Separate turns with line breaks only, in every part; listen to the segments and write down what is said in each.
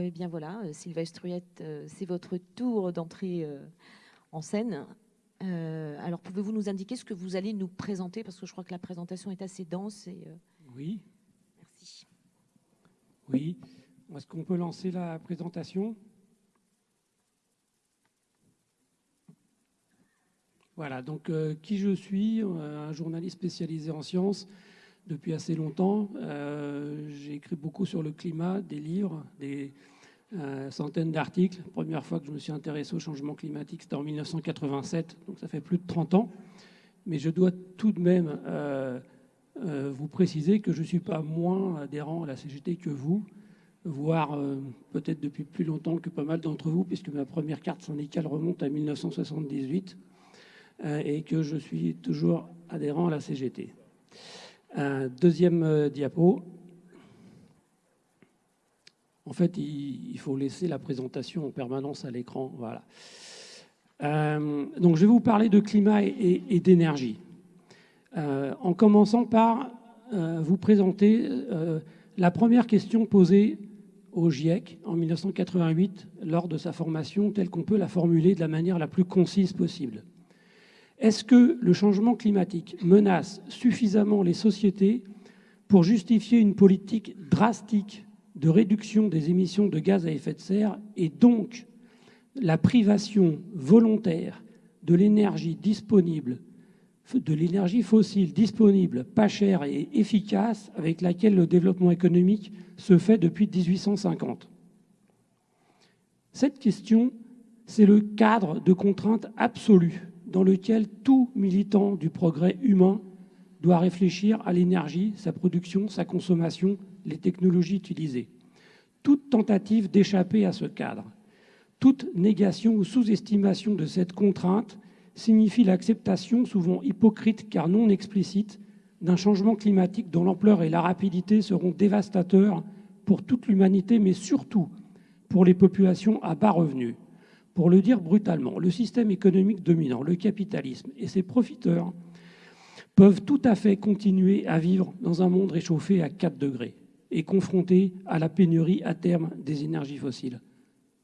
Eh bien voilà, euh, Sylvain Struyette, euh, c'est votre tour d'entrée euh, en scène. alors pouvez-vous nous indiquer ce que vous allez nous présenter? Parce que je crois que la présentation est assez dense. Et,
Oui.
Merci.
Oui. Est-ce qu'on peut lancer la présentation? Voilà, donc qui je suis? Un journaliste spécialisé en sciences depuis assez longtemps. Euh, j'ai écrit beaucoup sur le climat, des livres, des euh, centaines d'articles. Première fois que je me suis intéressé au changement climatique, c'était en 1987, donc ça fait plus de 30 ans. Mais je dois tout de même euh, vous préciser que je ne suis pas moins adhérent à la CGT que vous, voire peut-être depuis plus longtemps que pas mal d'entre vous, puisque ma première carte syndicale remonte à 1978 et que je suis toujours adhérent à la CGT. Un deuxième euh, diapo. En fait, il, faut laisser la présentation en permanence à l'écran. Voilà. Euh, donc, je vais vous parler de climat et, d'énergie. Euh, en commençant par vous présenter la première question posée au GIEC en 1988 lors de sa formation telle qu'on peut la formuler de la manière la plus concise possible. Est-ce que le changement climatique menace suffisamment les sociétés pour justifier une politique drastique de réduction des émissions de gaz à effet de serre et donc la privation volontaire de l'énergie disponible, de l'énergie fossile disponible, pas chère et efficace avec laquelle le développement économique se fait depuis 1850 Cette question, c'est le cadre de contrainte absolue dans lequel tout militant du progrès humain doit réfléchir à l'énergie, sa production, sa consommation, les technologies utilisées. Toute tentative d'échapper à ce cadre, toute négation ou sous-estimation de cette contrainte signifie l'acceptation, souvent hypocrite car non explicite, d'un changement climatique dont l'ampleur et la rapidité seront dévastateurs pour toute l'humanité, mais surtout pour les populations à bas revenus. Pour le dire brutalement, le système économique dominant, le capitalisme et ses profiteurs peuvent tout à fait continuer à vivre dans un monde réchauffé à 4 degrés et confronté à la pénurie à terme des énergies fossiles.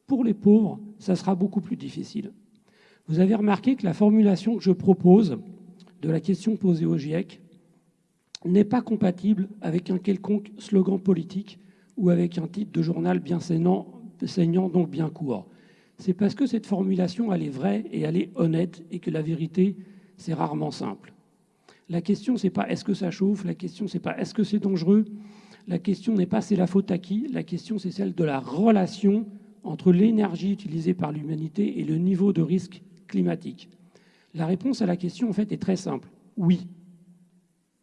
Pour les pauvres, ça sera beaucoup plus difficile. Vous avez remarqué que la formulation que je propose de la question posée au GIEC n'est pas compatible avec un quelconque slogan politique ou avec un titre de journal bien saignant, saignant donc bien court c'est parce que cette formulation, elle est vraie et elle est honnête et que la vérité, c'est rarement simple. La question, c'est pas est-ce que ça chauffe, la question, c'est pas est-ce que c'est dangereux, la question n'est pas c'est la faute à qui, la question, c'est celle de la relation entre l'énergie utilisée par l'humanité et le niveau de risque climatique. La réponse à la question, en fait, est très simple. Oui.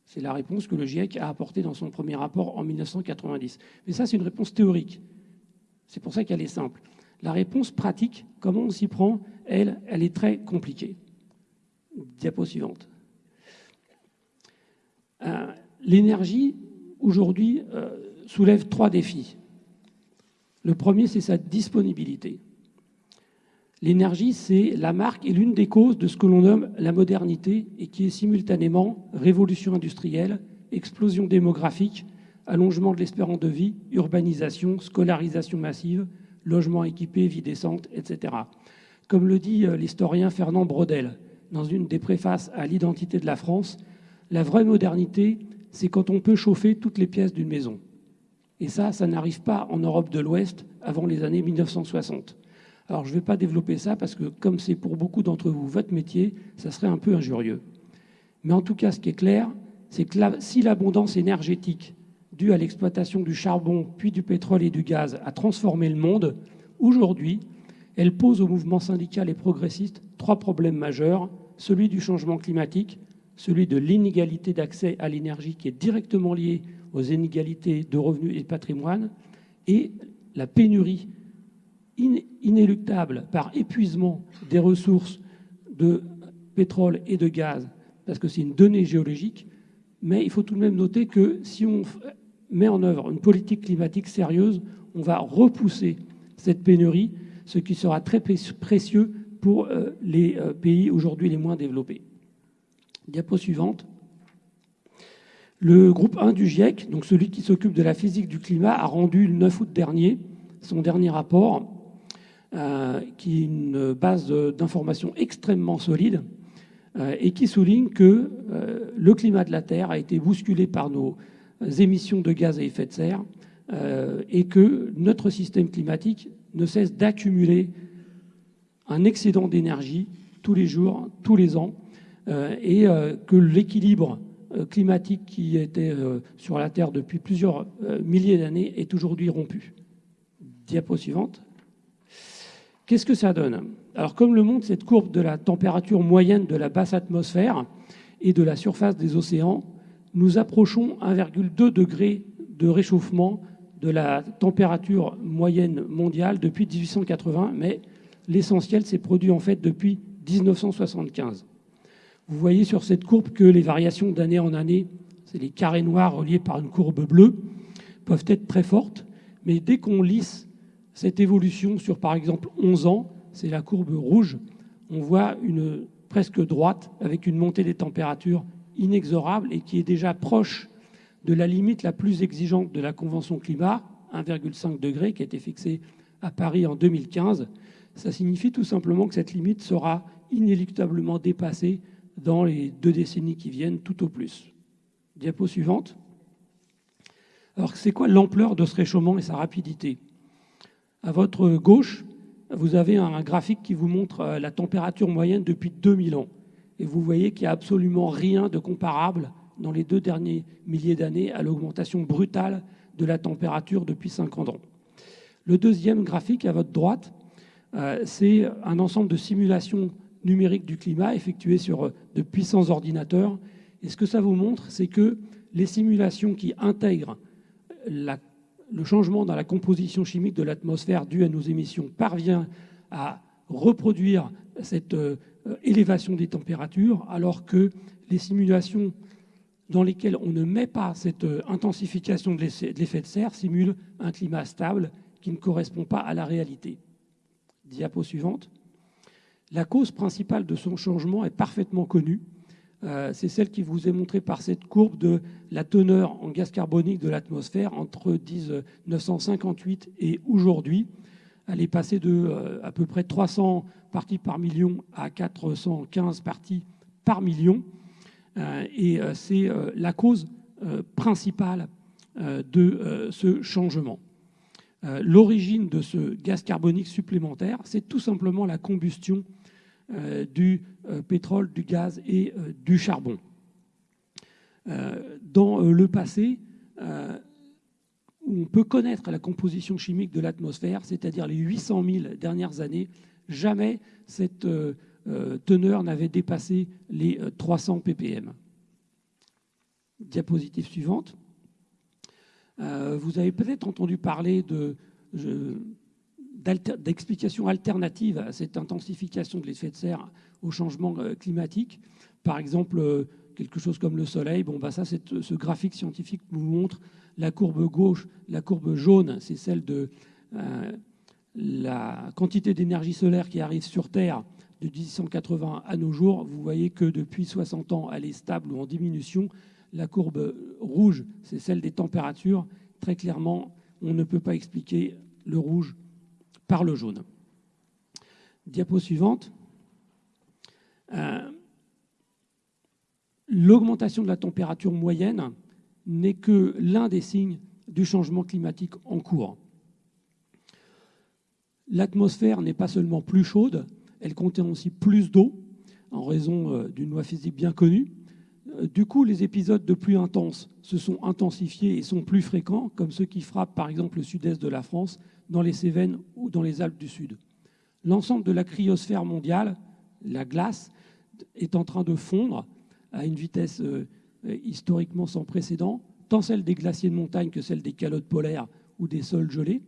C'est la réponse que le GIEC a apportée dans son premier rapport en 1990. Mais ça, c'est une réponse théorique. C'est pour ça qu'elle est simple. La réponse pratique, comment on s'y prend, elle, elle est très compliquée. Diapo suivante. Euh, l'énergie, aujourd'hui, euh, soulève trois défis. Le premier, c'est sa disponibilité. L'énergie, c'est la marque et l'une des causes de ce que l'on nomme la modernité et qui est simultanément révolution industrielle, explosion démographique, allongement de l'espérance de vie, urbanisation, scolarisation massive, logements équipés, vie décente, etc. Comme le dit euh, l'historien Fernand Brodel dans une des préfaces à l'identité de la France, la vraie modernité, c'est quand on peut chauffer toutes les pièces d'une maison. Et ça, ça n'arrive pas en Europe de l'Ouest avant les années 1960. Alors je ne vais pas développer ça parce que comme c'est pour beaucoup d'entre vous votre métier, ça serait un peu injurieux. Mais en tout cas, ce qui est clair, c'est que si l'abondance énergétique à l'exploitation du charbon, puis du pétrole et du gaz, a transformé le monde, aujourd'hui, elle pose au mouvement syndical et progressiste trois problèmes majeurs, celui du changement climatique, celui de l'inégalité d'accès à l'énergie qui est directement liée aux inégalités de revenus et de patrimoine, et la pénurie inéluctable par épuisement des ressources de pétrole et de gaz, parce que c'est une donnée géologique, mais il faut tout de même noter que si on met en œuvre une politique climatique sérieuse, on va repousser cette pénurie, ce qui sera très précieux pour euh, les euh, pays aujourd'hui les moins développés. Diapo suivante. Le groupe 1 du GIEC, donc celui qui s'occupe de la physique du climat, a rendu le 9 août dernier son dernier rapport, qui est une base d'informations extrêmement solide et qui souligne que le climat de la Terre a été bousculé par nos émissions de gaz à effet de serre et que notre système climatique ne cesse d'accumuler un excédent d'énergie tous les jours, tous les ans, euh, et euh, que l'équilibre euh, climatique qui était sur la Terre depuis plusieurs milliers d'années est aujourd'hui rompu. Diapo suivante. Qu'est-ce que ça donne? Alors comme le montre cette courbe de la température moyenne de la basse atmosphère et de la surface des océans, nous approchons 1,2 degré de réchauffement de la température moyenne mondiale depuis 1880, mais l'essentiel s'est produit en fait depuis 1975. Vous voyez sur cette courbe que les variations d'année en année, c'est les carrés noirs reliés par une courbe bleue, peuvent être très fortes, mais dès qu'on lisse cette évolution sur par exemple 11 ans, c'est la courbe rouge, on voit une presque droite avec une montée des températures inexorable et qui est déjà proche de la limite la plus exigeante de la Convention climat, 1,5 degré, qui a été fixée à Paris en 2015. Ça signifie tout simplement que cette limite sera inéluctablement dépassée dans les deux décennies qui viennent, tout au plus. Diapo suivante. Alors, c'est quoi l'ampleur de ce réchauffement et sa rapidité? À votre gauche, vous avez un graphique qui vous montre euh, la température moyenne depuis 2000 ans. Et vous voyez qu'il n'y a absolument rien de comparable dans les deux derniers milliers d'années à l'augmentation brutale de la température depuis 50 ans. Le deuxième graphique à votre droite, euh, c'est un ensemble de simulations numériques du climat effectuées sur euh, de puissants ordinateurs. Et ce que ça vous montre, c'est que les simulations qui intègrent le changement dans la composition chimique de l'atmosphère dû à nos émissions parvient à reproduire cette euh, élévation des températures, alors que les simulations dans lesquelles on ne met pas cette euh, intensification de l'effet de serre simule un climat stable qui ne correspond pas à la réalité. Diapo suivante. La cause principale de son changement est parfaitement connue. Euh, c'est celle qui vous est montrée par cette courbe de la teneur en gaz carbonique de l'atmosphère entre 1958 et aujourd'hui. Elle est passée de euh, à peu près 300 parties par million à 415 parties par million. Euh, et euh, c'est la cause principale de ce changement. L'origine de ce gaz carbonique supplémentaire, c'est tout simplement la combustion du pétrole, du gaz et du charbon. Dans le passé, on peut connaître la composition chimique de l'atmosphère, c'est-à-dire les 800 000 dernières années, jamais cette euh, teneur n'avait dépassé les 300 euh, ppm. Diapositive suivante. Euh, vous avez peut-être entendu parler d'explications alternatives à cette intensification de l'effet de serre au changement climatique. Par exemple, quelque chose comme le soleil. Bon, bah ça, ce graphique scientifique vous montre la courbe gauche, la courbe jaune, c'est celle de la quantité d'énergie solaire qui arrive sur Terre de 1880 à nos jours, vous voyez que depuis 60 ans, elle est stable ou en diminution. La courbe rouge, c'est celle des températures. Très clairement, on ne peut pas expliquer le rouge par le jaune. Diapo suivante. Euh, l'augmentation de la température moyenne n'est que l'un des signes du changement climatique en cours. L'atmosphère n'est pas seulement plus chaude, elle contient aussi plus d'eau, en raison euh, d'une loi physique bien connue. Euh, du coup, les épisodes de pluie intense se sont intensifiés et sont plus fréquents, comme ceux qui frappent par exemple le sud-est de la France, dans les Cévennes ou dans les Alpes du Sud. L'ensemble de la cryosphère mondiale, la glace, est en train de fondre à une vitesse euh, historiquement sans précédent, tant celle des glaciers de montagne que celle des calottes polaires ou des sols gelés.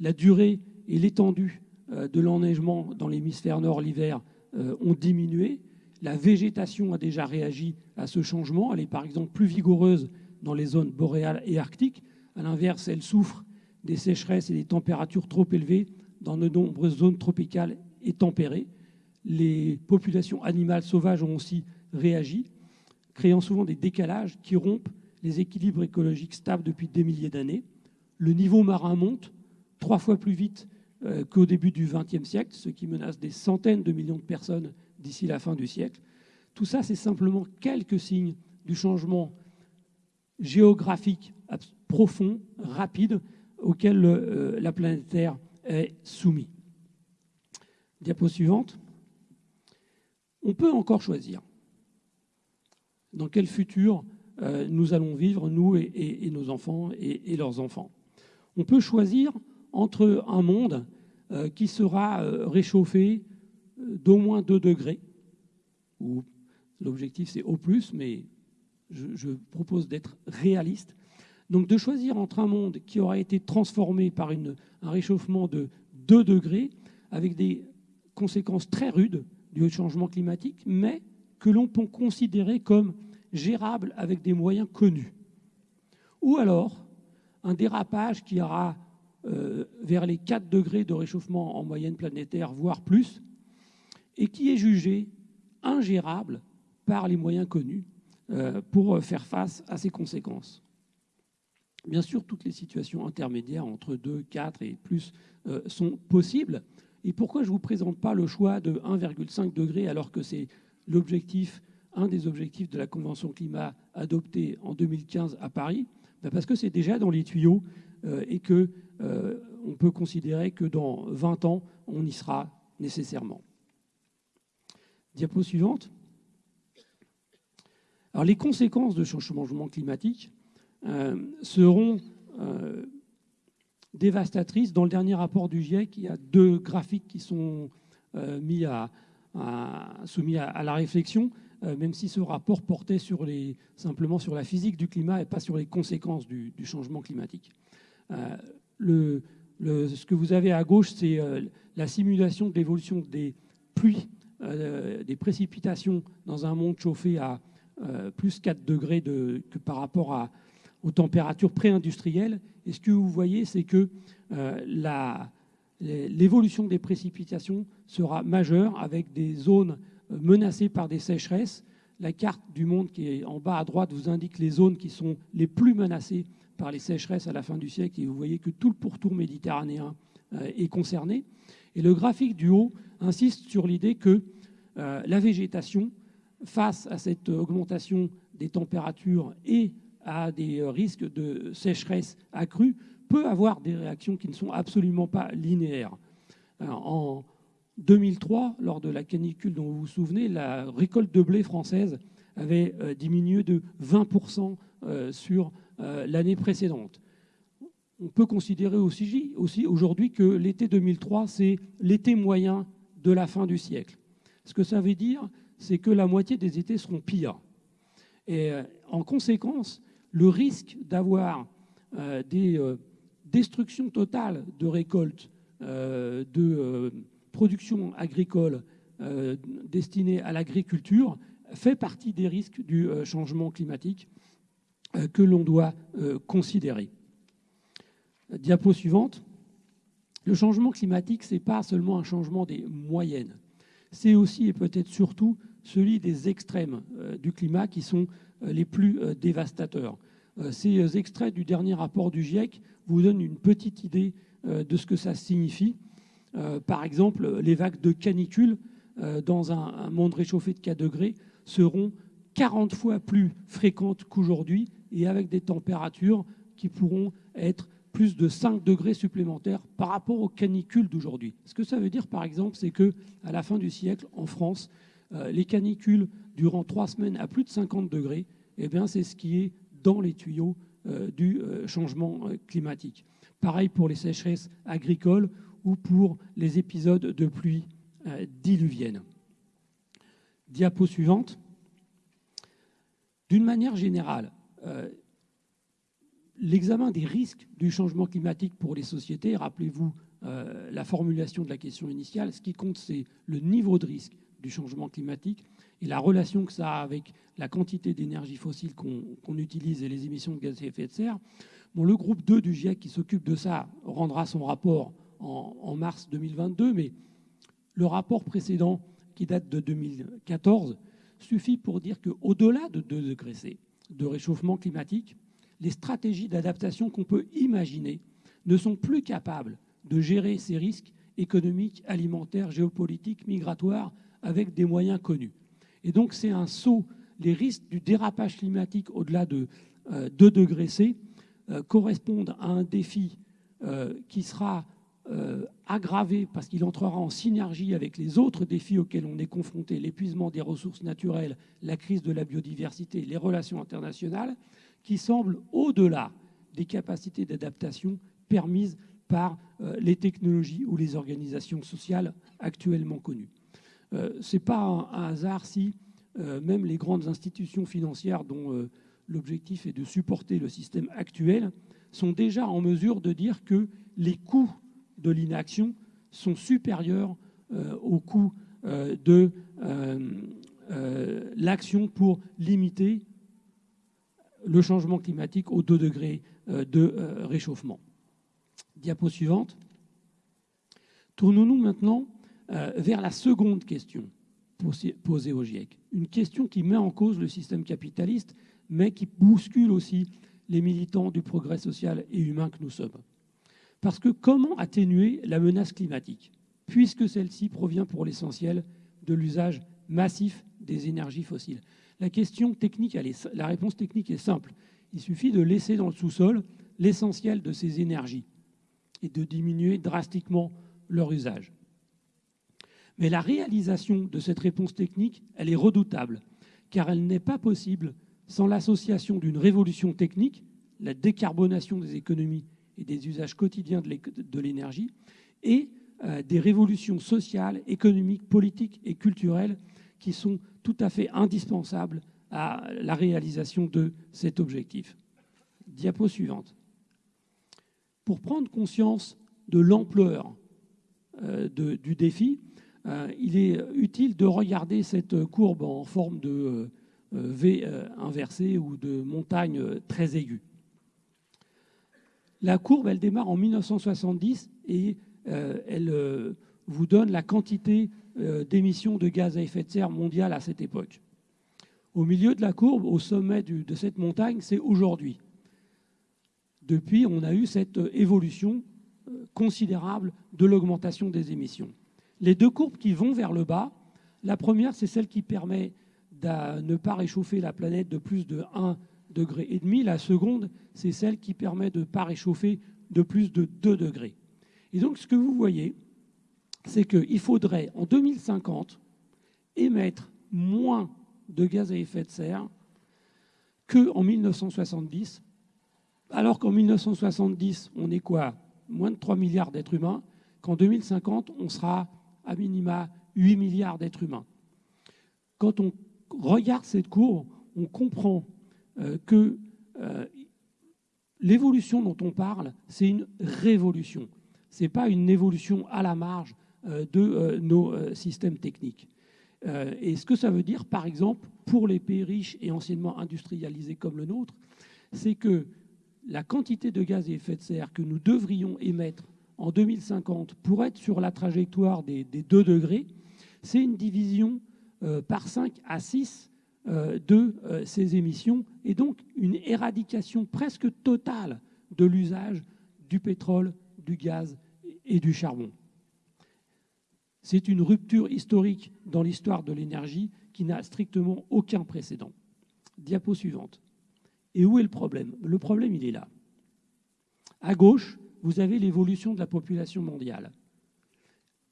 La durée et l'étendue euh, de l'enneigement dans l'hémisphère nord l'hiver euh, ont diminué. La végétation a déjà réagi à ce changement. Elle est par exemple plus vigoureuse dans les zones boréales et arctiques. À l'inverse, elle souffre des sécheresses et des températures trop élevées dans de nombreuses zones tropicales et tempérées. Les populations animales sauvages ont aussi réagi, créant souvent des décalages qui rompent les équilibres écologiques stables depuis des milliers d'années. Le niveau marin monte, trois fois plus vite euh, qu'au début du XXe siècle, ce qui menace des centaines de millions de personnes d'ici la fin du siècle. Tout ça, c'est simplement quelques signes du changement géographique profond, rapide, auquel euh, la planète Terre est soumise. Diapo suivante. On peut encore choisir dans quel futur euh, nous allons vivre, nous et, nos enfants et, leurs enfants. On peut choisir entre un monde euh, qui sera euh, réchauffé d'au moins 2 degrés, où l'objectif c'est au plus, mais je, propose d'être réaliste. Donc de choisir entre un monde qui aura été transformé par un réchauffement de 2 degrés, avec des conséquences très rudes du changement climatique, mais que l'on peut considérer comme gérable avec des moyens connus. Ou alors un dérapage qui ira euh, vers les 4 degrés de réchauffement en moyenne planétaire, voire plus, et qui est jugé ingérable par les moyens connus euh, pour faire face à ces conséquences. Bien sûr, toutes les situations intermédiaires entre 2, 4 et plus euh, sont possibles. Et pourquoi je ne vous présente pas le choix de 1,5 degré alors que c'est l'objectif un des objectifs de la Convention climat adoptée en 2015 à Paris ben Parce que c'est déjà dans les tuyaux euh, et qu'on euh, peut considérer que dans 20 ans, on y sera nécessairement. Diapo suivante. Alors, les conséquences de ce changement climatique euh, seront dévastatrices. Dans le dernier rapport du GIEC, il y a deux graphiques qui sont mis à, soumis à, la réflexion. Euh, même si ce rapport portait simplement sur la physique du climat et pas sur les conséquences du, changement climatique. Euh, ce que vous avez à gauche, c'est euh, la simulation de l'évolution des pluies, des précipitations dans un monde chauffé à plus 4 degrés de, que par rapport aux températures pré-industrielles. Et ce que vous voyez, c'est que l'évolution des précipitations sera majeure avec des zones menacés par des sécheresses. La carte du monde qui est en bas à droite vous indique les zones qui sont les plus menacées par les sécheresses à la fin du siècle et vous voyez que tout le pourtour méditerranéen euh, est concerné. Et le graphique du haut insiste sur l'idée que euh, la végétation, face à cette augmentation des températures et à des euh, risques de sécheresse accrue, peut avoir des réactions qui ne sont absolument pas linéaires. En, 2003, lors de la canicule dont vous vous souvenez, la récolte de blé française avait euh, diminué de 20% euh, sur euh, l'année précédente. On peut considérer aussi, aujourd'hui que l'été 2003, c'est l'été moyen de la fin du siècle. Ce que ça veut dire, c'est que la moitié des étés seront pires. Et en conséquence, le risque d'avoir des destructions totales de récoltes, de production agricole euh, destinée à l'agriculture fait partie des risques du euh, changement climatique euh, que l'on doit considérer. Diapo suivante. Le changement climatique, ce n'est pas seulement un changement des moyennes, c'est aussi et peut-être surtout celui des extrêmes du climat qui sont les plus dévastateurs. Ces extraits du dernier rapport du GIEC vous donnent une petite idée de ce que ça signifie. Euh, par exemple, les vagues de canicule euh, dans un, monde réchauffé de 4 degrés seront 40 fois plus fréquentes qu'aujourd'hui et avec des températures qui pourront être plus de 5 degrés supplémentaires par rapport aux canicules d'aujourd'hui. Ce que ça veut dire, par exemple, c'est que à la fin du siècle, en France, euh, les canicules durant trois semaines à plus de 50 degrés, eh bien, c'est ce qui est dans les tuyaux du changement climatique. Pareil pour les sécheresses agricoles ou pour les épisodes de pluie euh, diluvienne. Diapo suivante. D'une manière générale, euh, l'examen des risques du changement climatique pour les sociétés, rappelez-vous euh, la formulation de la question initiale, ce qui compte, c'est le niveau de risque du changement climatique et la relation que ça a avec la quantité d'énergie fossile qu'on utilise et les émissions de gaz à effet de serre. Bon, le groupe 2 du GIEC qui s'occupe de ça rendra son rapport en, mars 2022, mais le rapport précédent, qui date de 2014, suffit pour dire qu'au-delà de 2 degrés C de réchauffement climatique, les stratégies d'adaptation qu'on peut imaginer ne sont plus capables de gérer ces risques économiques, alimentaires, géopolitiques, migratoires, avec des moyens connus. Et donc c'est un saut. Les risques du dérapage climatique au-delà de 2 degrés C correspondent à un défi qui sera euh, aggravé parce qu'il entrera en synergie avec les autres défis auxquels on est confronté, l'épuisement des ressources naturelles, la crise de la biodiversité, les relations internationales, qui semblent au-delà des capacités d'adaptation permises par euh, les technologies ou les organisations sociales actuellement connues. Euh, Ce n'est pas un, hasard si même les grandes institutions financières dont l'objectif est de supporter le système actuel sont déjà en mesure de dire que les coûts de l'inaction sont supérieurs euh, au coût euh, de euh, l'action pour limiter le changement climatique aux 2 degrés de réchauffement. Diapo suivante. Tournons-nous maintenant vers la seconde question posée au GIEC. Une question qui met en cause le système capitaliste, mais qui bouscule aussi les militants du progrès social et humain que nous sommes. Parce que comment atténuer la menace climatique puisque celle-ci provient pour l'essentiel de l'usage massif des énergies fossiles? La réponse technique est simple. Il suffit de laisser dans le sous-sol l'essentiel de ces énergies et de diminuer drastiquement leur usage. Mais la réalisation de cette réponse technique, elle est redoutable, car elle n'est pas possible sans l'association d'une révolution technique, la décarbonation des économies et des usages quotidiens de l'énergie, et euh, des révolutions sociales, économiques, politiques et culturelles qui sont tout à fait indispensables à la réalisation de cet objectif. Diapo suivante. Pour prendre conscience de l'ampleur euh, du défi, euh, il est utile de regarder cette courbe en forme de V inversée ou de montagne très aiguë. La courbe, elle démarre en 1970 et euh, elle euh, vous donne la quantité euh, d'émissions de gaz à effet de serre mondiale à cette époque. Au milieu de la courbe, au sommet de cette montagne, c'est aujourd'hui. Depuis, on a eu cette évolution considérable de l'augmentation des émissions. Les deux courbes qui vont vers le bas, la première, c'est celle qui permet de ne pas réchauffer la planète de plus de 1 degrés et demi. La seconde, c'est celle qui permet de ne pas réchauffer de plus de 2 degrés. Et donc, ce que vous voyez, c'est qu'il faudrait, en 2050, émettre moins de gaz à effet de serre qu'en 1970, alors qu'en 1970, on est quoi? Moins de 3 milliards d'êtres humains, qu'en 2050, on sera à minima 8 milliards d'êtres humains. Quand on regarde cette courbe, on comprend que euh, l'évolution dont on parle, c'est une révolution. Ce n'est pas une évolution à la marge euh, de nos systèmes techniques. Et ce que ça veut dire, par exemple, pour les pays riches et anciennement industrialisés comme le nôtre, c'est que la quantité de gaz à effet de serre que nous devrions émettre en 2050 pour être sur la trajectoire des, 2 degrés, c'est une division par 5 à 6 euh, de euh, ces émissions et donc une éradication presque totale de l'usage du pétrole, du gaz et du charbon. C'est une rupture historique dans l'histoire de l'énergie qui n'a strictement aucun précédent. Diapo suivante. Et où est le problème? Le problème, il est là. À gauche, vous avez l'évolution de la population mondiale.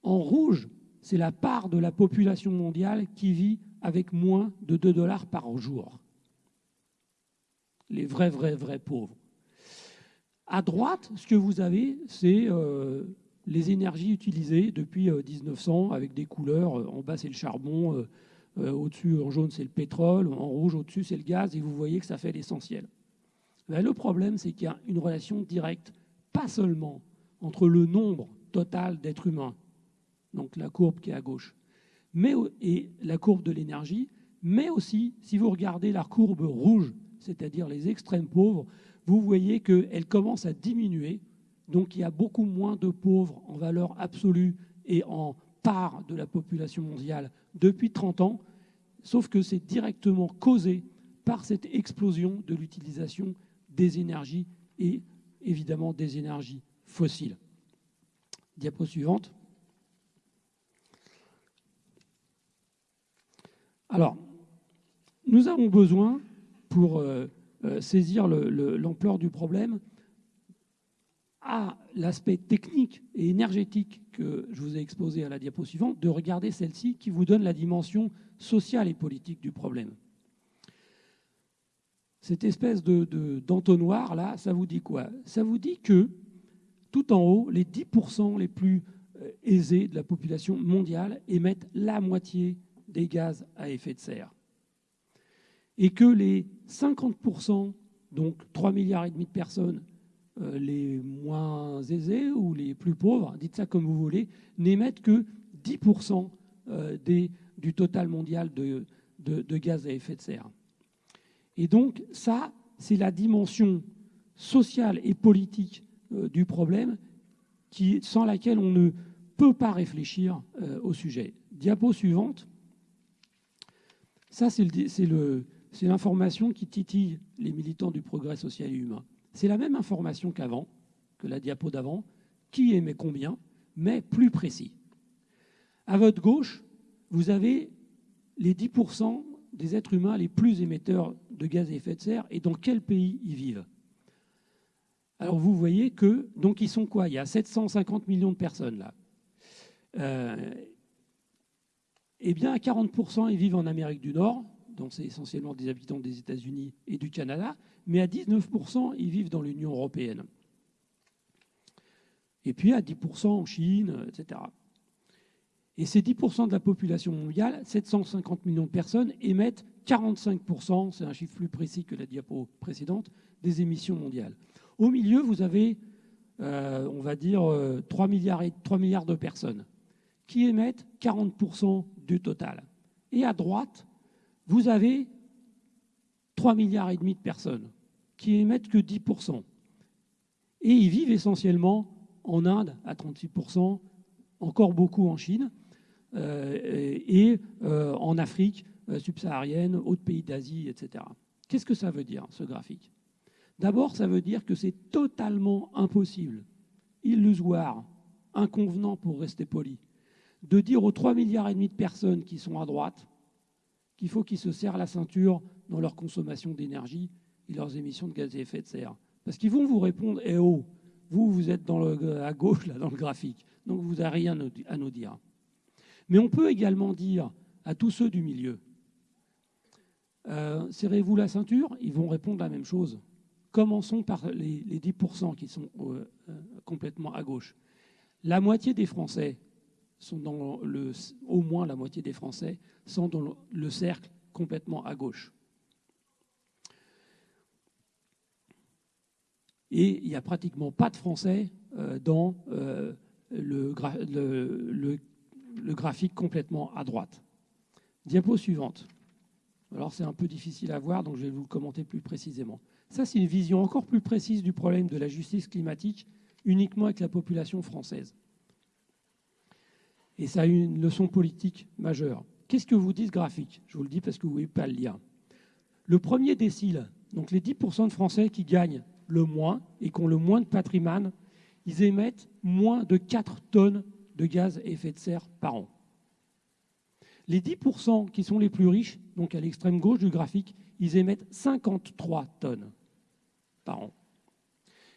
En rouge, c'est la part de la population mondiale qui vit avec moins de 2 dollars par jour. Les vrais, vrais, vrais pauvres. À droite, ce que vous avez, c'est euh, les énergies utilisées depuis 1900 euh, avec des couleurs. Euh, en bas, c'est le charbon. Au-dessus, en jaune, c'est le pétrole. En rouge, au-dessus, c'est le gaz. Et vous voyez que ça fait l'essentiel. Ben, le problème, c'est qu'il y a une relation directe, pas seulement entre le nombre total d'êtres humains, donc la courbe qui est à gauche, mais, et la courbe de l'énergie, mais aussi, si vous regardez la courbe rouge, c'est-à-dire les extrêmes pauvres, vous voyez qu'elle commence à diminuer. Donc il y a beaucoup moins de pauvres en valeur absolue et en part de la population mondiale depuis 30 ans, sauf que c'est directement causé par cette explosion de l'utilisation des énergies et évidemment des énergies fossiles. Diapo suivante. Alors, nous avons besoin, pour euh, euh, saisir l'ampleur du problème, à l'aspect technique et énergétique que je vous ai exposé à la diapo suivante, de regarder celle-ci qui vous donne la dimension sociale et politique du problème. Cette espèce d'entonnoir, de, là, ça vous dit quoi? Ça vous dit que, tout en haut, les 10% les plus euh, aisés de la population mondiale émettent la moitié des gaz à effet de serre. Et que les 50%, donc 3 milliards de personnes, euh, les moins aisés ou les plus pauvres, dites ça comme vous voulez, n'émettent que 10% euh, des, du total mondial de, de, gaz à effet de serre. Et donc ça, c'est la dimension sociale et politique euh, du problème qui, sans laquelle on ne peut pas réfléchir au sujet. Diapo suivante. Ça, c'est l'information qui titille les militants du progrès social et humain. C'est la même information qu'avant, que la diapo d'avant, qui émet combien, mais plus précis. À votre gauche, vous avez les 10% des êtres humains les plus émetteurs de gaz à effet de serre et dans quel pays ils vivent. Alors vous voyez que, donc ils sont quoi? Il y a 750 millions de personnes là. Euh, eh bien, à 40%, ils vivent en Amérique du Nord, donc c'est essentiellement des habitants des États-Unis et du Canada, mais à 19%, ils vivent dans l'Union européenne. Et puis à 10% en Chine, etc. Et ces 10% de la population mondiale, 750 millions de personnes, émettent 45%, c'est un chiffre plus précis que la diapo précédente, des émissions mondiales. Au milieu, vous avez, euh, on va dire, 3 euh, milliards, et, 3 milliards de personnes qui émettent 40% total. Et à droite, vous avez 3 milliards et demi de personnes qui émettent que 10%. Et ils vivent essentiellement en Inde à 36%, encore beaucoup en Chine, euh, et euh, en Afrique euh, subsaharienne, autres pays d'Asie, etc. Qu'est-ce que ça veut dire, ce graphique? D'abord, ça veut dire que c'est totalement impossible, illusoire, inconvenant pour rester poli, de dire aux 3 milliards et demi de personnes qui sont à droite qu'il faut qu'ils se serrent la ceinture dans leur consommation d'énergie et leurs émissions de gaz à effet de serre. Parce qu'ils vont vous répondre, eh oh, vous, vous êtes le, à gauche, là, dans le graphique, donc vous n'avez rien à nous dire. Mais on peut également dire à tous ceux du milieu, euh, serrez-vous la ceinture Ils vont répondre la même chose. Commençons par les, 10% qui sont euh, euh, complètement à gauche. La moitié des Français sont dans le, au moins la moitié des Français sont dans le cercle complètement à gauche. Et il n'y a pratiquement pas de Français euh, dans euh, le, graphique complètement à droite. Diapo suivante. Alors c'est un peu difficile à voir, donc je vais vous le commenter plus précisément. Ça, c'est une vision encore plus précise du problème de la justice climatique uniquement avec la population française. Et ça a une leçon politique majeure. Qu'est-ce que vous dit ce graphique? Je vous le dis parce que vous ne pouvez pas le lire. Le premier décile, donc les 10% de Français qui gagnent le moins et qui ont le moins de patrimoine, ils émettent moins de 4 tonnes de gaz à effet de serre par an. Les 10% qui sont les plus riches, donc à l'extrême gauche du graphique, ils émettent 53 tonnes par an.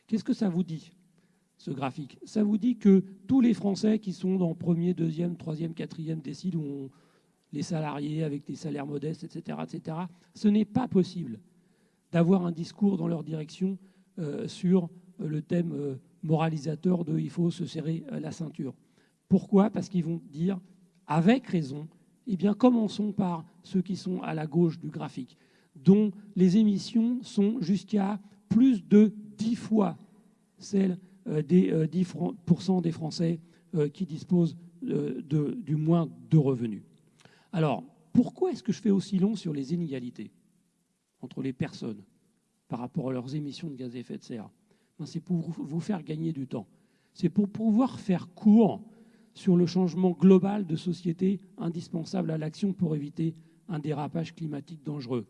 Qu'est-ce que ça vous dit? Ce graphique. Ça vous dit que tous les Français qui sont dans premier, deuxième, troisième, quatrième décile, où les salariés avec des salaires modestes, etc., etc., ce n'est pas possible d'avoir un discours dans leur direction euh, sur le thème euh, moralisateur de il faut se serrer la ceinture. Pourquoi? Parce qu'ils vont dire, avec raison, eh bien, commençons par ceux qui sont à la gauche du graphique, dont les émissions sont jusqu'à plus de dix fois celles euh, des 10% euh, des Français euh, qui disposent du moins de revenus. Alors, pourquoi est-ce que je fais aussi long sur les inégalités entre les personnes par rapport à leurs émissions de gaz à effet de serre? Ben, C'est pour vous faire gagner du temps. C'est pour pouvoir faire court sur le changement global de société indispensable à l'action pour éviter un dérapage climatique dangereux.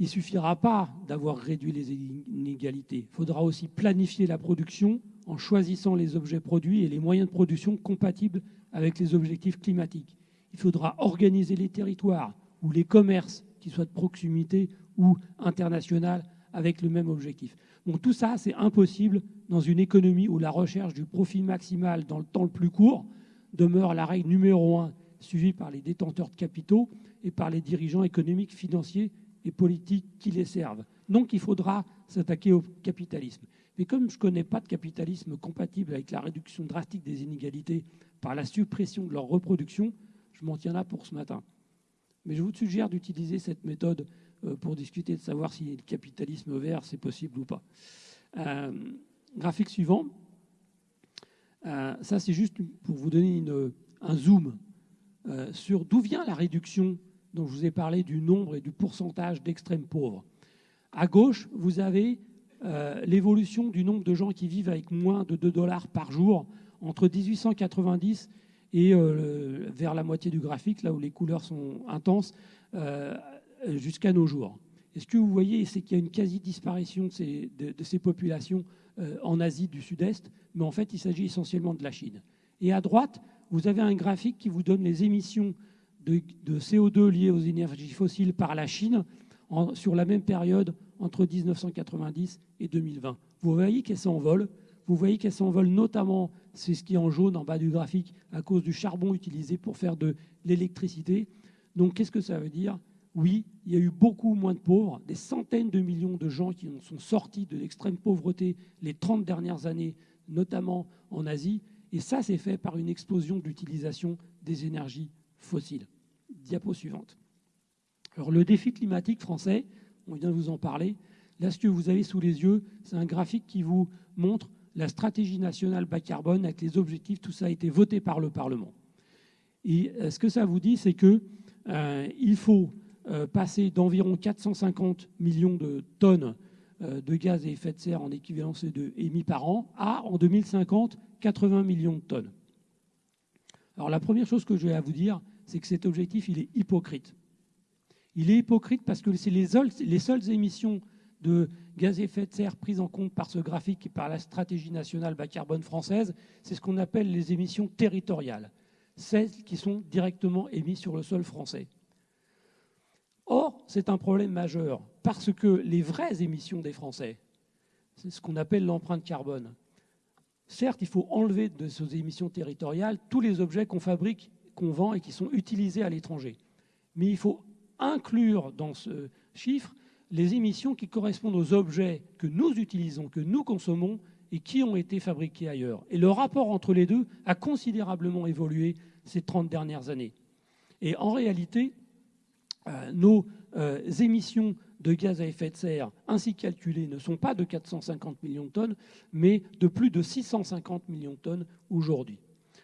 Il ne suffira pas d'avoir réduit les inégalités. Il faudra aussi planifier la production en choisissant les objets produits et les moyens de production compatibles avec les objectifs climatiques. Il faudra organiser les territoires ou les commerces, qui soient de proximité ou international, avec le même objectif. Donc tout ça, c'est impossible dans une économie où la recherche du profit maximal dans le temps le plus court demeure la règle numéro un, suivie par les détenteurs de capitaux et par les dirigeants économiques, financiers et politiques qui les servent. Donc il faudra s'attaquer au capitalisme. Mais comme je ne connais pas de capitalisme compatible avec la réduction drastique des inégalités par la suppression de leur reproduction, je m'en tiens là pour ce matin. Mais je vous suggère d'utiliser cette méthode euh, pour discuter de savoir si le capitalisme vert, c'est possible ou pas. Euh, graphique suivant. Euh, ça, c'est juste pour vous donner un zoom sur d'où vient la réduction dont je vous ai parlé du nombre et du pourcentage d'extrêmes pauvres. À gauche, vous avez l'évolution du nombre de gens qui vivent avec moins de 2 dollars par jour entre 1890 et vers la moitié du graphique, là où les couleurs sont intenses, euh, jusqu'à nos jours. Et ce que vous voyez, c'est qu'il y a une quasi-disparition de ces, de, ces populations euh, en Asie du Sud-Est, mais en fait, il s'agit essentiellement de la Chine. Et à droite, vous avez un graphique qui vous donne les émissions de, de CO2 liées aux énergies fossiles par la Chine sur la même période entre 1990 et 2020. Vous voyez qu'elles s'envolent. Vous voyez qu'elles s'envolent notamment, c'est ce qui est en jaune en bas du graphique, à cause du charbon utilisé pour faire de l'électricité. Donc qu'est-ce que ça veut dire? Oui, il y a eu beaucoup moins de pauvres, des centaines de millions de gens qui sont sortis de l'extrême pauvreté les 30 dernières années, notamment en Asie, et ça c'est fait par une explosion d'utilisation des énergies fossiles. Diapo suivante. Alors le défi climatique français, on vient de vous en parler, là ce que vous avez sous les yeux, c'est un graphique qui vous montre la stratégie nationale bas carbone avec les objectifs, tout ça a été voté par le Parlement. Et euh, ce que ça vous dit, c'est qu'il euh, faut euh, passer d'environ 450 millions de tonnes euh, de gaz à effet de serre en équivalent CO2 émis par an à, en 2050, 80 millions de tonnes. Alors la première chose que je vais à vous dire, c'est que cet objectif, il est hypocrite. Il est hypocrite parce que c'est les, les seules émissions de gaz à effet de serre prises en compte par ce graphique et par la stratégie nationale bas carbone française, c'est ce qu'on appelle les émissions territoriales, celles qui sont directement émises sur le sol français. Or, c'est un problème majeur parce que les vraies émissions des Français, c'est ce qu'on appelle l'empreinte carbone. Certes, il faut enlever de ces émissions territoriales tous les objets qu'on fabrique, qu'on vend et qui sont utilisés à l'étranger. Mais il faut inclure dans ce chiffre les émissions qui correspondent aux objets que nous utilisons, que nous consommons et qui ont été fabriqués ailleurs. Et le rapport entre les deux a considérablement évolué ces 30 dernières années. Et en réalité, euh, nos euh, émissions de gaz à effet de serre ainsi calculées ne sont pas de 450 millions de tonnes, mais de plus de 650 millions de tonnes aujourd'hui.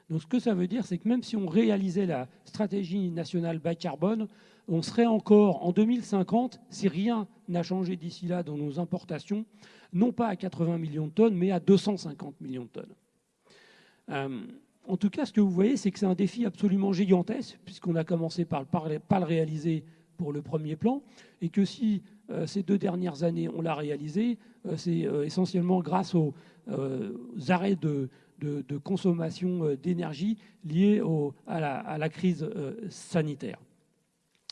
Donc ce que ça veut dire, c'est que même si on réalisait la stratégie nationale bas carbone, on serait encore en 2050, si rien n'a changé d'ici là dans nos importations, non pas à 80 millions de tonnes, mais à 250 millions de tonnes. Euh, en tout cas, ce que vous voyez, c'est que c'est un défi absolument gigantesque, puisqu'on a commencé par ne pas le réaliser pour le premier plan, et que si euh, ces deux dernières années on l'a réalisé, euh, c'est essentiellement grâce aux, arrêts de, consommation d'énergie liés à, la, crise sanitaire.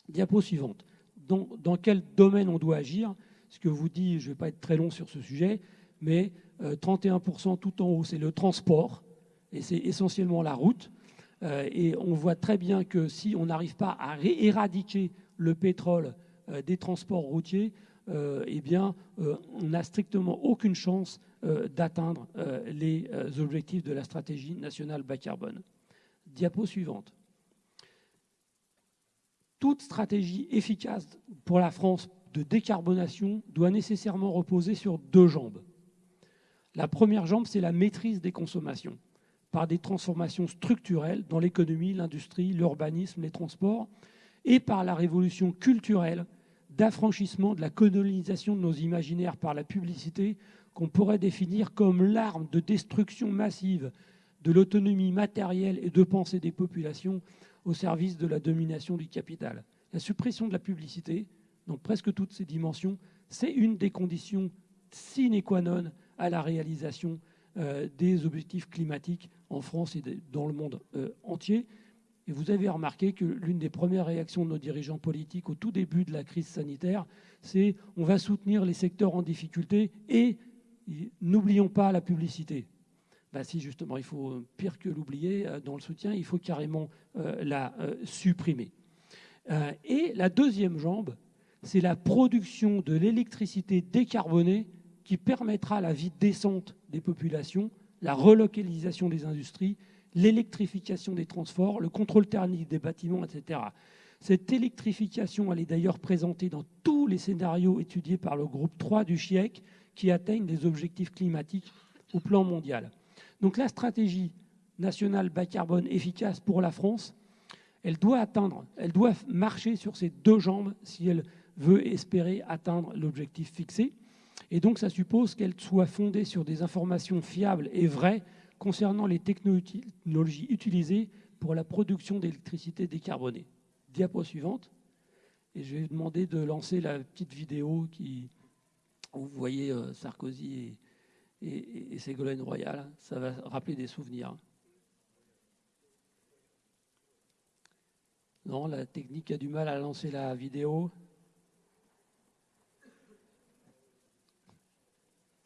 Diapo suivante. Dans, quel domaine on doit agir? Ce que vous dit, je ne vais pas être très long sur ce sujet, mais 31% tout en haut, c'est le transport et c'est essentiellement la route. Euh, et on voit très bien que si on n'arrive pas à éradiquer le pétrole euh, des transports routiers, euh, eh bien, on n'a strictement aucune chance d'atteindre les objectifs de la stratégie nationale bas carbone. Diapo suivante. Toute stratégie efficace pour la France de décarbonation doit nécessairement reposer sur deux jambes. La première jambe, c'est la maîtrise des consommations par des transformations structurelles dans l'économie, l'industrie, l'urbanisme, les transports, et par la révolution culturelle d'affranchissement de la colonisation de nos imaginaires par la publicité qu'on pourrait définir comme l'arme de destruction massive de l'autonomie matérielle et de pensée des populations au service de la domination du capital. La suppression de la publicité, dans presque toutes ses dimensions, c'est une des conditions sine qua non à la réalisation des objectifs climatiques en France et dans le monde entier. Et vous avez remarqué que l'une des premières réactions de nos dirigeants politiques au tout début de la crise sanitaire, c'est on va soutenir les secteurs en difficulté et n'oublions pas la publicité. Ben si justement, il faut pire que l'oublier euh, dans le soutien, il faut carrément euh, la euh, supprimer. et la deuxième jambe, c'est la production de l'électricité décarbonée qui permettra la vie décente des populations, la relocalisation des industries l'électrification des transports, le contrôle thermique des bâtiments, etc. Cette électrification, elle est d'ailleurs présentée dans tous les scénarios étudiés par le groupe 3 du GIEC qui atteignent des objectifs climatiques au plan mondial. Donc la stratégie nationale bas carbone efficace pour la France, elle doit atteindre, elle doit marcher sur ses deux jambes si elle veut espérer atteindre l'objectif fixé. Et donc ça suppose qu'elle soit fondée sur des informations fiables et vraies concernant les technologies utilisées pour la production d'électricité décarbonée. Diapo suivante. Et je vais demander de lancer la petite vidéo qui, vous voyez euh, Sarkozy et, Ségolène Royal. Ça va rappeler des souvenirs. Non, la technique a du mal à lancer la vidéo.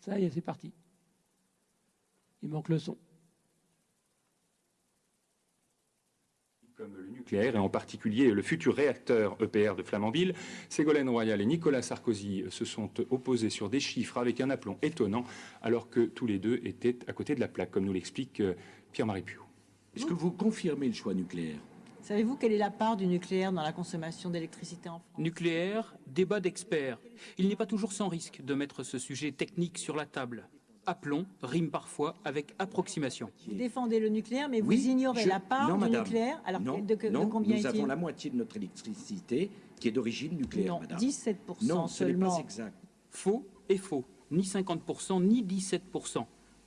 Ça y est, c'est parti. Il manque le son.
Comme le nucléaire et en particulier le futur réacteur EPR de Flamanville. Ségolène Royal et Nicolas Sarkozy se sont opposés sur des chiffres avec un aplomb étonnant alors que tous les deux étaient à côté de la plaque, comme nous l'explique euh, Pierre-Marie Piou.
Est-ce que vous confirmez le choix nucléaire?
Savez-vous quelle est la part du nucléaire dans la consommation d'électricité en France?
Nucléaire, débat d'experts. Il n'est pas toujours sans risque de mettre ce sujet technique sur la table appelons rime parfois avec approximation.
Vous défendez le nucléaire, mais vous ignorez la part du nucléaire.
Alors non, de, de, combien nous avons la moitié de notre électricité qui est d'origine nucléaire,
non,
madame.
17%
non,
ce n'est
pas exact.
Faux et faux. Ni 50%, ni 17%.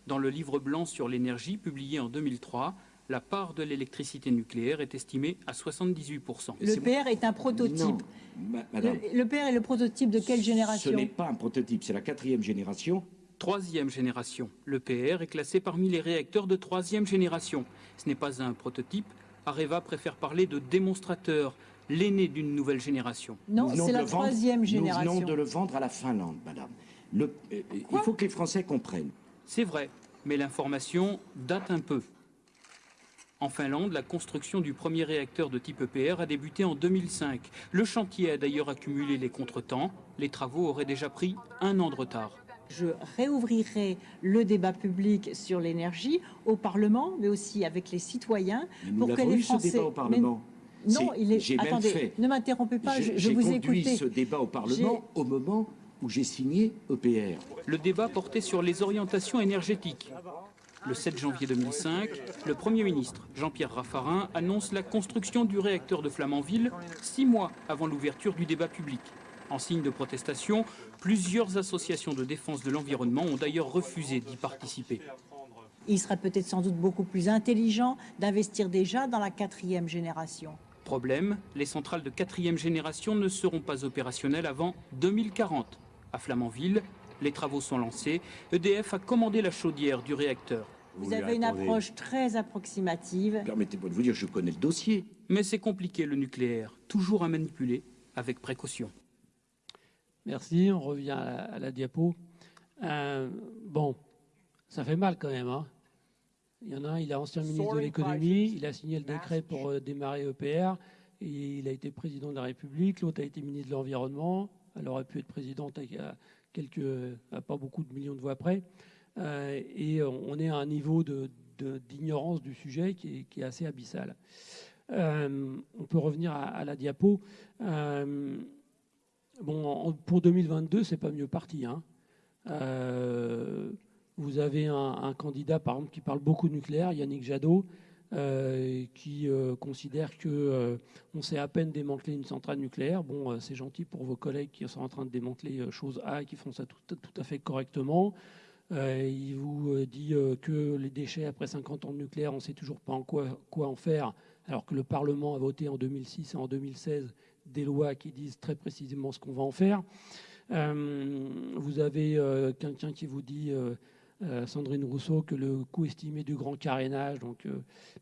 Dans le livre blanc sur l'énergie, publié en 2003, la part de l'électricité nucléaire est estimée à 78%.
Le PR est un prototype. madame, le, PR est le prototype de quelle génération?
Ce n'est pas un prototype, c'est la quatrième génération
troisième génération. Le PR est classé parmi les réacteurs de troisième génération. Ce n'est pas un prototype. Areva préfère parler de démonstrateur, l'aîné d'une nouvelle génération.
Non, c'est la troisième génération.
Nous venons de le vendre à la Finlande, madame. Euh, il faut que les Français comprennent.
C'est vrai, mais l'information date un peu. En Finlande, la construction du premier réacteur de type EPR a débuté en 2005. Le chantier a d'ailleurs accumulé les contretemps. Les travaux auraient déjà pris un an de retard
je réouvrirai le débat public sur l'énergie au Parlement, mais aussi avec les citoyens,
pour que les Français. Ce débat au Parlement.
Non, il est. Attendez, ne m'interrompez pas. Je, je vous
conduit ce débat au Parlement au moment où j'ai signé EPR.
Le débat portait sur les orientations énergétiques. Le 7 janvier 2005, le Premier ministre Jean-Pierre Raffarin annonce la construction du réacteur de Flamanville six mois avant l'ouverture du débat public. En signe de protestation, plusieurs associations de défense de l'environnement ont d'ailleurs refusé d'y participer.
Il serait peut-être sans doute beaucoup plus intelligent d'investir déjà dans la quatrième génération.
Problème, les centrales de quatrième génération ne seront pas opérationnelles avant 2040. À Flamanville, les travaux sont lancés. EDF a commandé la chaudière du réacteur.
Vous, avez une approche très approximative.
Permettez-moi de vous dire, je connais le dossier.
Mais c'est compliqué le nucléaire, toujours à manipuler avec précaution.
Merci, on revient à la, diapo. Euh, bon, ça fait mal quand même. Hein. Il y en a un, il est ancien ministre de l'économie, il a signé le décret pour euh, démarrer EPR, et il a été président de la République, l'autre a été ministre de l'Environnement, elle aurait pu être présidente à, quelques, pas beaucoup de millions de voix près, euh, et on est à un niveau d'ignorance du sujet qui est, assez abyssal. on peut revenir à, la diapo. Bon, pour 2022, c'est pas mieux parti. Hein. Euh, vous avez un, candidat, par exemple, qui parle beaucoup de nucléaire, Yannick Jadot, euh, qui euh, considère que on sait à peine démanteler une centrale nucléaire. Bon, c'est gentil pour vos collègues qui sont en train de démanteler chose A et qui font ça tout, à fait correctement. il vous dit que les déchets après 50 ans de nucléaire, on ne sait toujours pas en quoi, quoi en faire, alors que le Parlement a voté en 2006 et en 2016 des lois qui disent très précisément ce qu'on va en faire. Euh, vous avez euh, quelqu'un qui vous dit euh, Sandrine Rousseau que le coût estimé du grand carénage, donc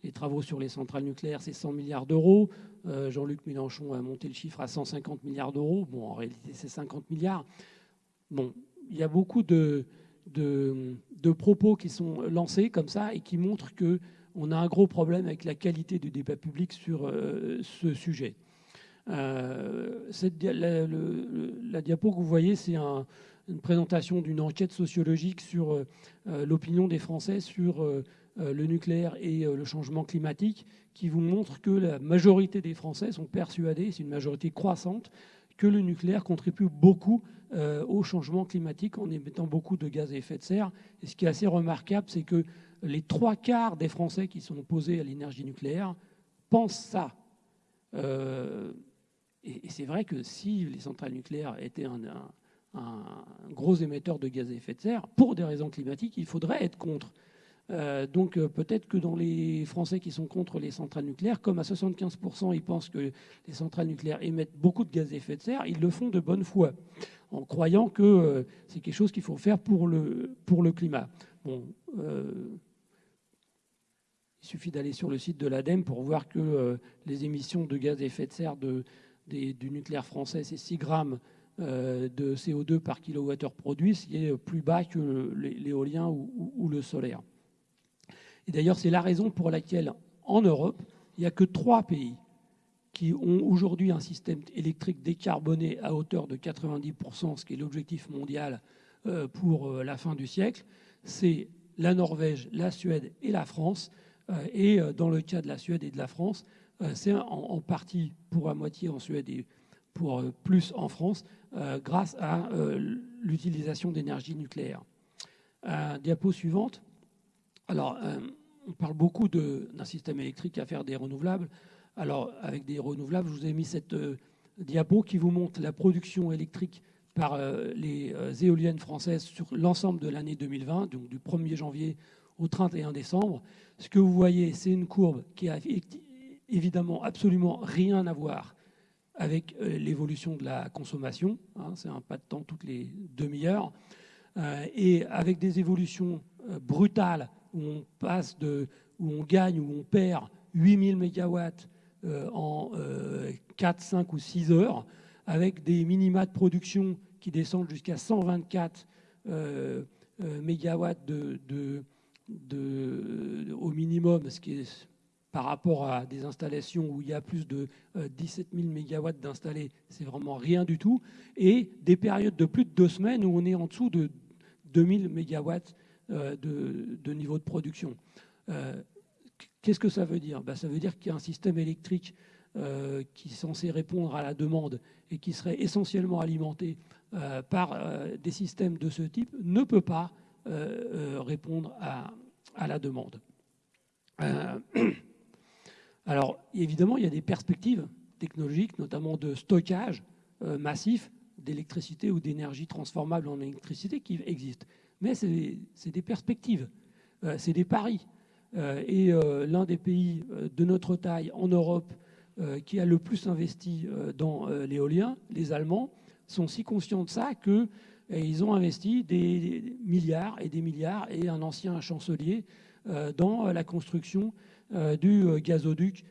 les travaux sur les centrales nucléaires, c'est 100 milliards d'euros. Jean-Luc Mélenchon a monté le chiffre à 150 milliards d'euros. Bon, en réalité, c'est 50 milliards. Bon, il y a beaucoup de, propos qui sont lancés comme ça et qui montrent qu'on a un gros problème avec la qualité du débat public sur ce sujet. Euh, la, diapo que vous voyez, c'est une présentation d'une enquête sociologique sur euh, l'opinion des Français sur le nucléaire et le changement climatique, qui vous montre que la majorité des Français sont persuadés, c'est une majorité croissante, que le nucléaire contribue beaucoup euh, au changement climatique en émettant beaucoup de gaz à effet de serre. Et ce qui est assez remarquable, c'est que les trois quarts des Français qui sont opposés à l'énergie nucléaire pensent ça. Et, c'est vrai que si les centrales nucléaires étaient un, un, gros émetteur de gaz à effet de serre, pour des raisons climatiques, il faudrait être contre. Euh, donc euh, peut-être que dans les Français qui sont contre les centrales nucléaires, comme à 75% ils pensent que les centrales nucléaires émettent beaucoup de gaz à effet de serre, ils le font de bonne foi, en croyant que euh, c'est quelque chose qu'il faut faire pour le, pour le climat. Bon, il suffit d'aller sur le site de l'ADEME pour voir que les émissions de gaz à effet de serre de, du nucléaire français, c'est 6 grammes de CO2 par kilowattheure produit, ce qui est plus bas que l'éolien ou le solaire. Et d'ailleurs, c'est la raison pour laquelle, en Europe, il n'y a que trois pays qui ont aujourd'hui un système électrique décarboné à hauteur de 90%, ce qui est l'objectif mondial euh, pour euh, la fin du siècle. C'est la Norvège, la Suède et la France. Euh, et dans le cas de la Suède et de la France, c'est en partie pour à moitié en Suède et pour plus en France, grâce à l'utilisation d'énergie nucléaire. Diapo suivante. Alors, on parle beaucoup d'un système électrique à faire des renouvelables. Alors, avec des renouvelables, je vous ai mis cette euh, diapo qui vous montre la production électrique par euh, les euh, éoliennes françaises sur l'ensemble de l'année 2020, donc du 1er janvier au 31 décembre. Ce que vous voyez, c'est une courbe qui a évidemment absolument rien à voir avec l'évolution de la consommation. Hein. c'est un pas de temps toutes les demi-heures. et avec des évolutions brutales où on passe de, où on gagne, où on perd 8000 mégawatts euh, en 4, euh, 5 ou 6 heures, avec des minima de production qui descendent jusqu'à 124 euh, mégawatts de, de, au minimum, ce qui est par rapport à des installations où il y a plus de 17 000 mégawatts d'installés, c'est vraiment rien du tout, et des périodes de plus de deux semaines où on est en dessous de 2000 mégawatts euh, de, niveau de production. Euh, qu'est-ce que ça veut dire? Ben, Ça veut dire qu'il y a un système électrique euh, qui est censé répondre à la demande et qui serait essentiellement alimenté par des systèmes de ce type ne peut pas répondre à, la demande. alors, évidemment, il y a des perspectives technologiques, notamment de stockage massif d'électricité ou d'énergie transformable en électricité qui existent mais c'est des perspectives, euh, c'est des paris. Euh, et euh, l'un des pays de notre taille en Europe qui a le plus investi dans l'éolien, les Allemands, sont si conscients de ça qu'ils ont investi des milliards et des milliards, et un ancien chancelier, dans la construction du gazoduc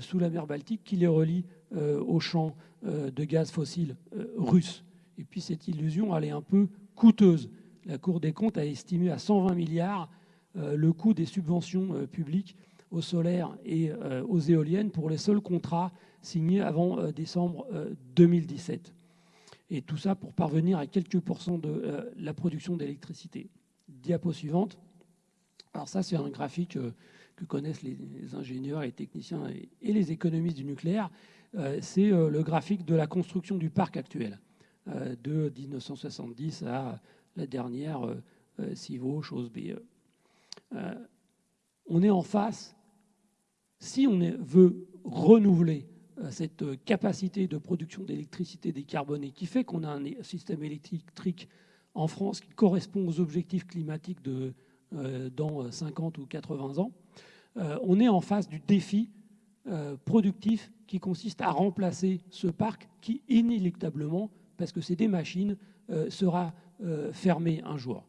sous la mer Baltique qui les relie aux champs de gaz fossile russes. Et puis cette illusion, elle est un peu coûteuse la Cour des comptes a estimé à 120 milliards euh, le coût des subventions euh, publiques au solaire et euh, aux éoliennes pour les seuls contrats signés avant décembre 2017. Et tout ça pour parvenir à quelques pourcents de la production d'électricité. Diapo suivante. Alors ça, c'est un graphique que connaissent les ingénieurs et techniciens et les économistes du nucléaire. C'est le graphique de la construction du parc actuel de 1970 à la dernière euh, euh, CIVO, chose B. Euh, on est en face, si on veut renouveler cette capacité de production d'électricité décarbonée qui fait qu'on a un système électrique en France qui correspond aux objectifs climatiques de, dans 50 ou 80 ans, on est en face du défi productif qui consiste à remplacer ce parc qui, inéluctablement, parce que c'est des machines, sera euh, fermé un jour.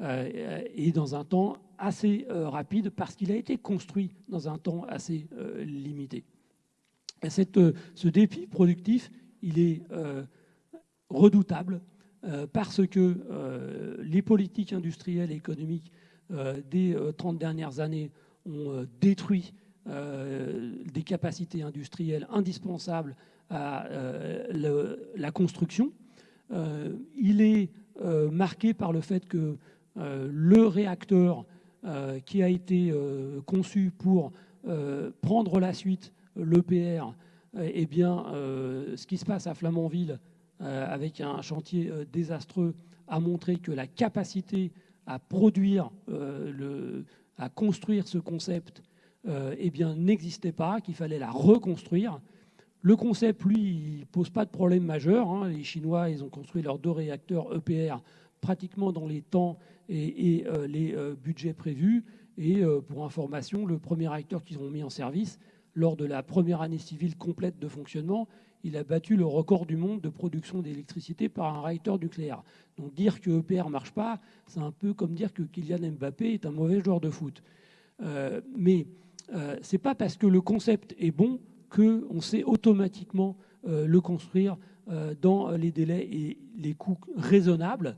et dans un temps assez rapide parce qu'il a été construit dans un temps assez limité. Ce défi productif, il est redoutable parce que les politiques industrielles et économiques des 30 dernières années ont détruit des capacités industrielles indispensables à la construction. il est marqué par le fait que le réacteur qui a été conçu pour prendre la suite, l'EPR, eh bien, ce qui se passe à Flamanville avec un chantier désastreux a montré que la capacité à produire, à construire ce concept eh n'existait pas, qu'il fallait la reconstruire. Le concept, lui, il pose pas de problème majeur. Hein. Les Chinois, ils ont construit leurs deux réacteurs EPR pratiquement dans les temps et, euh, les euh, budgets prévus. Et euh, pour information, le premier réacteur qu'ils ont mis en service, lors de la première année civile complète de fonctionnement, il a battu le record du monde de production d'électricité par un réacteur nucléaire. Donc dire que EPR ne marche pas, c'est un peu comme dire que Kylian Mbappé est un mauvais joueur de foot. mais euh, ce n'est pas parce que le concept est bon qu'on sait automatiquement euh, le construire euh, dans les délais et les coûts raisonnables.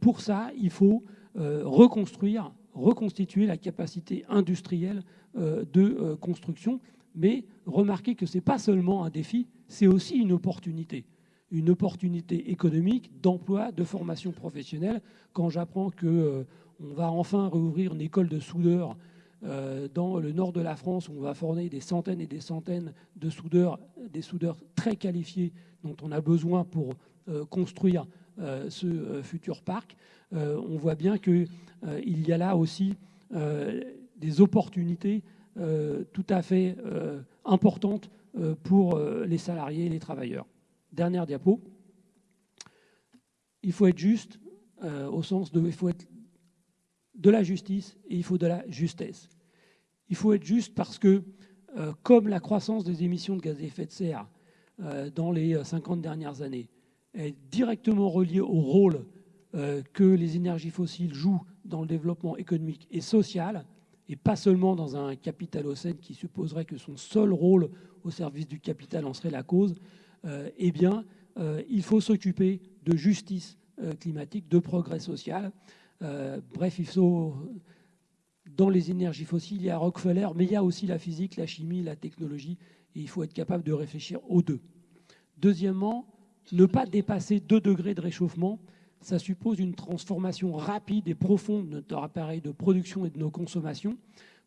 pour ça, il faut reconstruire, reconstituer la capacité industrielle de construction. Mais remarquez que ce n'est pas seulement un défi, c'est aussi une opportunité une opportunité économique, d'emploi, de formation professionnelle. Quand j'apprends qu'on va enfin rouvrir une école de soudeurs euh, dans le nord de la France, on va former des centaines et des centaines de soudeurs, des soudeurs très qualifiés dont on a besoin pour euh, construire euh, ce futur parc. on voit bien qu'il y a là aussi des opportunités tout à fait importantes pour les salariés et les travailleurs. Dernière diapo. Il faut être juste au sens de il faut être de la justice et il faut de la justesse. Il faut être juste parce que, euh, comme la croissance des émissions de gaz à effet de serre euh, dans les 50 euh, dernières années est directement reliée au rôle que les énergies fossiles jouent dans le développement économique et social, et pas seulement dans un capitalocène qui supposerait que son seul rôle au service du capital en serait la cause, eh bien, il faut s'occuper de justice climatique, de progrès social. Euh, bref, il faut, dans les énergies fossiles, il y a Rockefeller, mais il y a aussi la physique, la chimie, la technologie, et il faut être capable de réfléchir aux deux. Deuxièmement, ne pas dépasser 2 degrés de réchauffement, ça suppose une transformation rapide et profonde de notre appareil de production et de nos consommations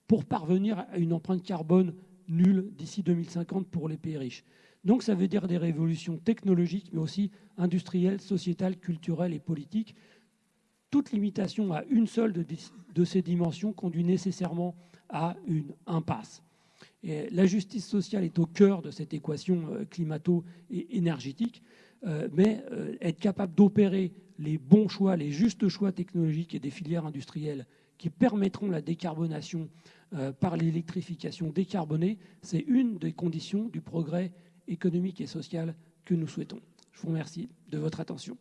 pour parvenir à une empreinte carbone nulle d'ici 2050 pour les pays riches. Donc ça veut dire des révolutions technologiques, mais aussi industrielles, sociétales, culturelles et politiques toute limitation à une seule de, ces dimensions conduit nécessairement à une impasse. la justice sociale est au cœur de cette équation euh, climato et énergétique, euh, mais euh, être capable d'opérer les bons choix, les justes choix technologiques et des filières industrielles qui permettront la décarbonation par l'électrification décarbonée, c'est une des conditions du progrès économique et social que nous souhaitons. Je vous remercie de votre attention.